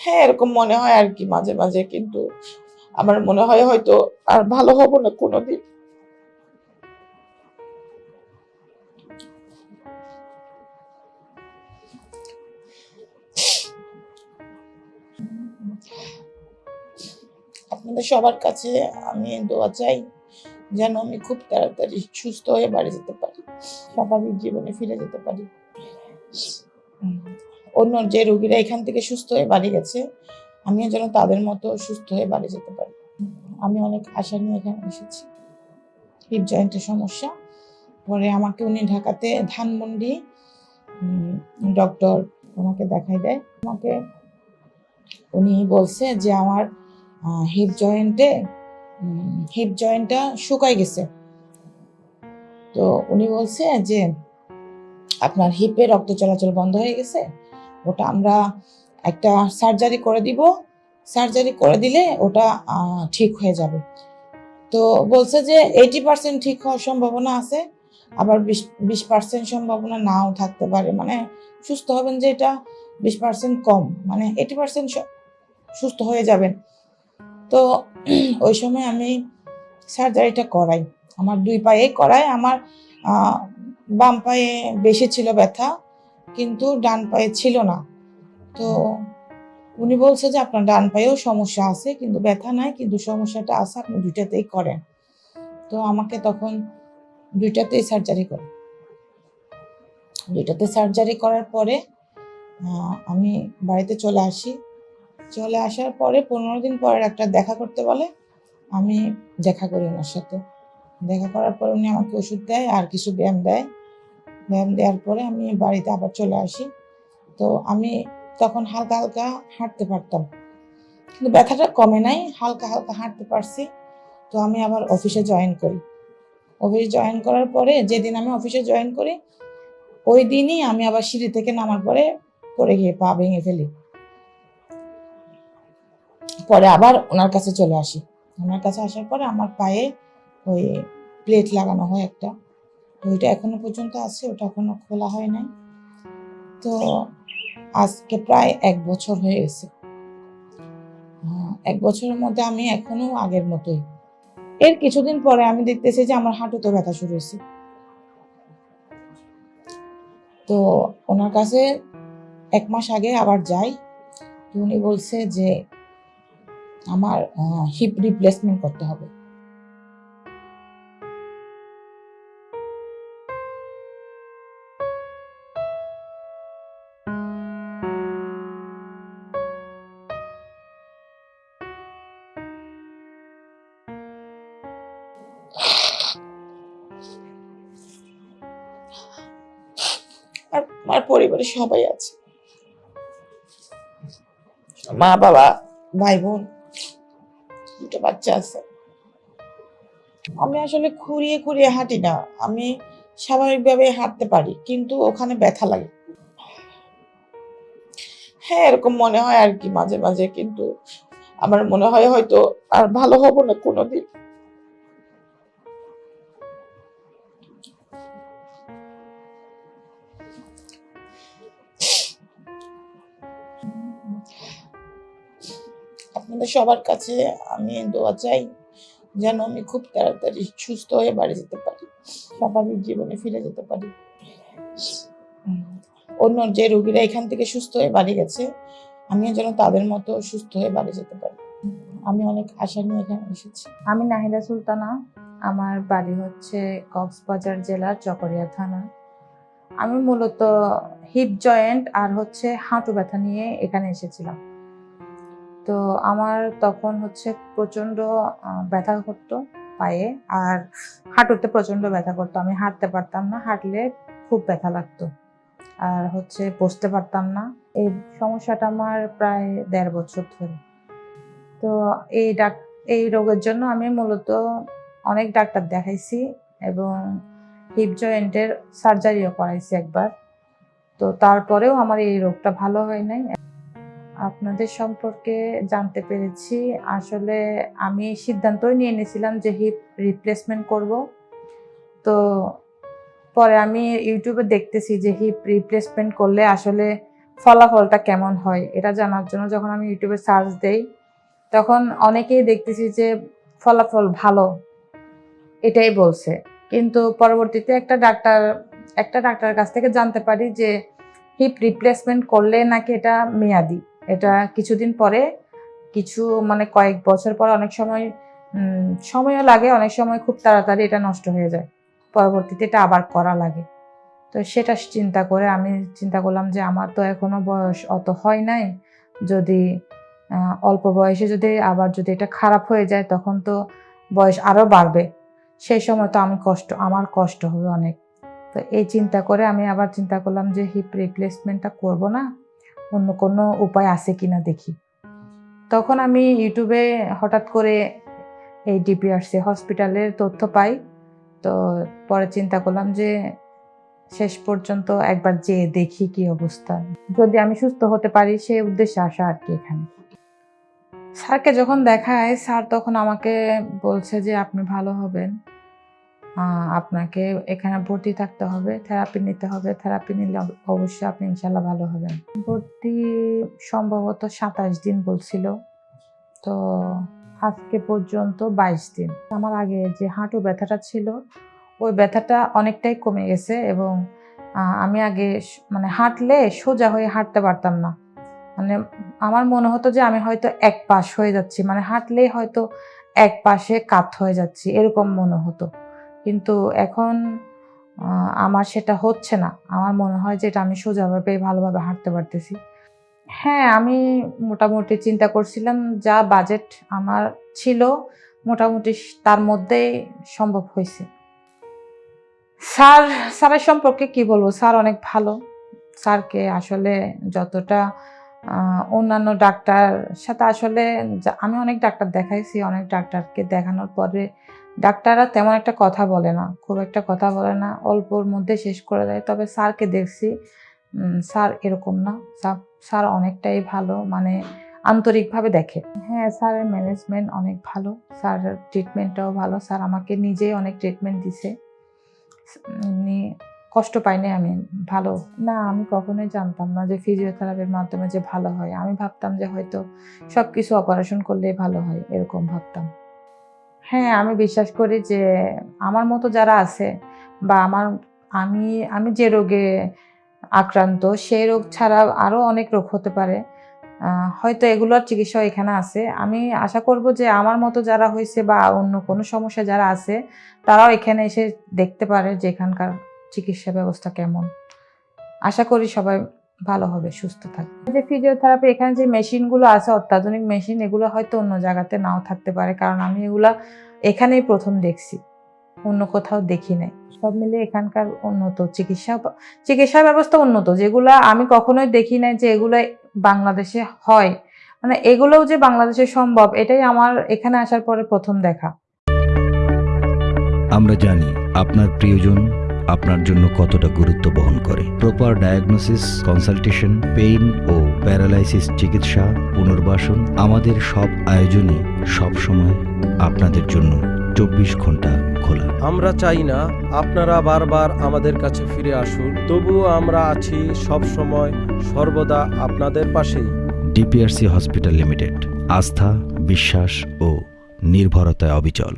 হ্যাঁ এরকম মনে হয় আর কি মাঝে মাঝে, কিন্তু আমার মনে হয় হয়তো আর ভালো হব না কোনোদিন। আপনাদের সবার কাছে আমি দোয়া চাই যেন আমি খুব তাড়াতাড়ি সুস্থ হয়ে বাড়ি যেতে পারি, স্বাভাবিক জীবনে ফিরে যেতে পারি। অন্য যে রোগীরা এখান থেকে সুস্থ হয়ে বাড়ি গেছে, আমিও যেন তাদের মতো সুস্থ হয়ে বাড়ি যেতে পারি। আমি অনেক আশা নিয়ে এখানে এসেছি। হিপ জয়েন্টের সমস্যা। পরে আমাকে উনি ঢাকাতে ধানমন্ডি ডক্টর ওনাকে দেখাই দেয়। আমাকে উনি বলছে যে আমার হিপ জয়েন্টে হিপ জয়েন্টটা শুকাই গেছে। তো উনি বলছে যে আপনার হিপে রক্ত চলাচল বন্ধ হয়ে গেছে? ওটা আমরা একটা সার্জারি করে দিব। সার্জারি করে দিলে ওটা ঠিক হয়ে যাবে। তো বলছে যে এইটি পার্সেন্ট ঠিক হওয়ার সম্ভাবনা আছে, আবার বিশ বিশ পার্সেন্ট সম্ভাবনা নাও থাকতে পারে। মানে সুস্থ হবেন যে এটা বিশ পার্সেন্ট কম মানে এইটি পার্সেন্ট সুস্থ হয়ে যাবেন। তো ওই সময় আমি সার্জারিটা করাই। আমার দুই পায়ে করাই আমার বাম পায়ে বেশি ছিল ব্যথা কিন্তু ডান পায়ে ছিল না। তো উনি বলছে যে আপনার ডান পায়েও সমস্যা আছে, কিন্তু ব্যথা নাই, কিন্তু সমস্যাটা আছে, আপনি দুইটাতেই করেন। তো আমাকে তখন দুইটাতেই সার্জারি করে। দুইটাতে সার্জারি করার পরে আমি বাড়িতে চলে আসি। চলে আসার পরে পনেরো দিন পরে একটা দেখা করতে বলে, আমি দেখা করি ওনার সাথে। দেখা করার পরে উনি আমাকে ওষুধ দেয়, আর কিছু ব্যায়াম দেয়। ব্যায়াম দেওয়ার পরে আমি বাড়িতে আবার চলে আসি। তো আমি তখন হালকা হালকা হাঁটতে পারতাম। কিন্তু ব্যথাটা কমে নাই, হালকা হালকা হাঁটতে পারছি। তো আমি আবার অফিসে জয়েন করি। অফিসে জয়েন করার পরে যেদিন আমি অফিসে জয়েন করি, ওই দিনই আমি আবার সিঁড়ি থেকে নামার পরে পড়ে গিয়ে পা ভেঙে ফেলি। পরে আবার ওনার কাছে চলে আসি। ওনার কাছে আসার পরে আমার পায়ে ওই প্লেট লাগানো হয় একটা। তো ওইটা এখনও পর্যন্ত আছে, ওটা এখনও খোলা হয় নাই। তো আজকে প্রায় এক বছর হয়ে গেছে। এক বছরের মধ্যে আমি এখনও আগের মতোই। এর কিছুদিন পরে আমি দেখতেছি যে আমার হাঁটুতে ব্যথা শুরু হয়েছে। তো ওনার কাছে এক মাস আগে আবার যাই, তো উনি বলছে যে আমার হিপ রিপ্লেসমেন্ট করতে হবে। আর আমার পরিবারে সবাই আছে। মা বাবা ভাই বোন দুটো বাচ্চা আছে। আমি আসলে খুঁড়িয়ে খুঁড়িয়ে হাঁটি না। আমি স্বাভাবিকভাবে হাঁটতে পারি কিন্তু ওখানে ব্যথা লাগে। হ্যাঁ এরকম মনে হয় আর কি মাঝে মাঝে কিন্তু আমার মনে হয় হয়তো আর ভালো হব না কোনোদিন। সবার কাছে আমি দোয়া চাই যেন আমি খুব তাড়াতাড়ি সুস্থ হয়ে বাড়ি যেতে পারি, স্বাভাবিক জীবনে ফিরে যেতে পারি। অন্য যে রোগীরা এখান থেকে সুস্থ হয়ে বাড়ি গেছে, আমিও যেন তাদের মতো সুস্থ হয়ে বাড়ি যেতে পারি। আমি অনেক আশা নিয়ে এখানে এসেছি। আমি নাহিদা সুলতানা, আমার বাড়ি হচ্ছে কক্সবাজার জেলার চকরিয়া থানা। আমি মূলত হিপ জয়েন্ট আর হচ্ছে হাঁটু ব্যথা নিয়ে এখানে এসেছিলাম। তো আমার তখন হচ্ছে প্রচণ্ড ব্যথা করতো পায়ে আর হাঁটুতে প্রচণ্ড ব্যথা করতো। আমি হাঁটতে পারতাম না, হাঁটলে খুব ব্যথা লাগতো আর হচ্ছে বসতে পারতাম না। এই সমস্যাটা আমার প্রায় দেড় বছর ধরে। তো এই ডাক, এই রোগের জন্য আমি মূলত অনেক ডাক্তার দেখাইছি এবং হিপ জয়েন্টের সার্জারিও করাইছি একবার। তো তারপরেও আমার এই রোগটা ভালো হয় নাই। আপনাদের সম্পর্কে জানতে পেরেছি। আসলে আমি সিদ্ধান্তই নিয়ে নিয়েছিলাম যে হিপ রিপ্লেসমেন্ট করব। তো পরে আমি ইউটিউবে দেখতেছি যে হিপ রিপ্লেসমেন্ট করলে আসলে ফলাফলটা কেমন হয়, এটা জানার জন্য যখন আমি ইউটিউবে সার্চ দেই, তখন অনেকেই দেখতেছি যে ফলাফল ভালো, এটাই বলছে। কিন্তু পরবর্তীতে একটা ডাক্তার, একটা ডাক্তারের কাছ থেকে জানতে পারি যে হিপ রিপ্লেসমেন্ট করলে নাকি এটা মেয়াদি। এটা কিছুদিন পরে, কিছু মানে কয়েক বছর পর অনেক সময় সময়ও লাগে, অনেক সময় খুব তাড়াতাড়ি এটা নষ্ট হয়ে যায়। পরবর্তীতে এটা আবার করা লাগে। তো সেটা চিন্তা করে আমি চিন্তা করলাম যে আমার তো এখনও বয়স অত হয় নাই। যদি অল্প বয়সে যদি আবার যদি এটা খারাপ হয়ে যায়, তখন তো বয়স আরও বাড়বে। সেই সময় তো আমি কষ্ট, আমার কষ্ট হবে অনেক। তো এই চিন্তা করে আমি আবার চিন্তা করলাম যে হিপ রিপ্লেসমেন্টটা করব না। অন্য কোনো উপায় আছে কিনা দেখি। তখন আমি ইউটিউবে হঠাৎ করে এই ডিপিআরসি হসপিটালের তথ্য পাই। তো পরে চিন্তা করলাম যে শেষ পর্যন্ত একবার যেয়ে দেখি কি অবস্থা। যদি আমি সুস্থ হতে পারি সেই উদ্দেশ্যে আসা আর কি এখানে। স্যারকে যখন দেখায়, স্যার তখন আমাকে বলছে যে আপনি ভালো হবেন। আপনাকে এখানে ভর্তি থাকতে হবে থেরাপি নিতে হবে। থেরাপি নিলে অবশ্যই আপনি ইনশাল্লাহ ভালো হবেন। ভর্তি সম্ভবত সাতাশ দিন বলছিল। তো আজকে পর্যন্ত বাইশ দিন। আমার আগে যে হাঁটু ব্যথাটা ছিল, ওই ব্যথাটা অনেকটাই কমে গেছে এবং আমি আগে মানে হাঁটলে সোজা হয়ে হাঁটতে পারতাম না। মানে আমার মনে হতো যে আমি হয়তো এক পাশ হয়ে যাচ্ছি মানে হাঁটলেই হয়তো এক পাশে কাত হয়ে যাচ্ছি, এরকম মনে হতো। কিন্তু এখন আমার সেটা হচ্ছে না। আমার মনে হয় যে এটা আমি সোজাভাবে ভালোভাবে হাঁটতে পারতেছি। হ্যাঁ আমি মোটামুটি চিন্তা করছিলাম যা বাজেট আমার ছিল মোটামুটি তার মধ্যেই সম্ভব হয়েছে। স্যার, স্যারের সম্পর্কে কি বলব? স্যার অনেক ভালো। স্যারকে আসলে যতটা অন্যান্য ডাক্তার সাথে আসলে, আমি অনেক ডাক্তার দেখাইছি, অনেক ডাক্তারকে দেখানোর পরে ডাক্তাররা তেমন একটা কথা বলে না, খুব একটা কথা বলে না, অল্পর মধ্যে শেষ করে দেয়। তবে স্যারকে দেখছি স্যার এরকম না, স্যার- স্যার অনেকটাই ভালো মানে আন্তরিকভাবে দেখে। হ্যাঁ স্যারের ম্যানেজমেন্ট অনেক ভালো স্যারের ট্রিটমেন্টটাও ভালো, স্যার আমাকে নিজেই অনেক ট্রিটমেন্ট দিছে। এমনি কষ্ট পাইনি আমি, ভালো। না, আমি কখনোই জানতাম না যে ফিজিওথেরাপির মাধ্যমে যে ভালো হয়। আমি ভাবতাম যে হয়তো সব কিছু অপারেশন করলেই ভালো হয়, এরকম ভাবতাম। হ্যাঁ আমি বিশ্বাস করি যে আমার মতো যারা আছে বা আমার, আমি আমি যে রোগে আক্রান্ত, সেই রোগ ছাড়া আরও অনেক রোগ হতে পারে। হয়তো এগুলোর চিকিৎসা এখানে আছে। আমি আশা করব যে আমার মতো যারা হয়েছে বা অন্য কোনো সমস্যা যারা আছে, তারাও এখানে এসে দেখতে পারে যে এখানকার চিকিৎসা ব্যবস্থা কেমন। আশা করি সবাই ভালো হবে, সুস্থ থাকবে। যে ফিজিওথেরাপি এখানে যে মেশিনগুলো আছে, অত্যাধুনিক মেশিন এগুলো হয়তো অন্য জায়গাতে নাও থাকতে পারে। কারণ আমি এগুলা এখানেই প্রথম দেখছি, অন্য কোথাও দেখি নাই। সব মিলে এখানকার উন্নত, চিকিৎসা চিকিৎসা ব্যবস্থা উন্নত। যেগুলা আমি কখনোই দেখি নাই যে এগুলো বাংলাদেশে হয়। মানে এগুলোও যে বাংলাদেশে সম্ভব, এটাই আমার এখানে আসার পরে প্রথম দেখা। আমরা জানি আপনার প্রিয়জন আপনার জন্য কতটা গুরুত্ব বহন করে। প্রপার ডায়াগনোসিস কনসালটেশন পেইন ও প্যারালাইসিস চিকিৎসা পুনর্বাসন আমাদের সব আয়োজনই সব সময় আপনাদের জন্য চব্বিশ ঘণ্টা খোলা। আমরা চাই না আপনারা বারবার আমাদের কাছে ফিরে আসুন তবুও আমরা আছি সব সময় সর্বদা আপনাদের পাশেই। ডিপিআরসি হসপিটাল লিমিটেড আস্থা বিশ্বাস ও নির্ভরতায় অবিচল।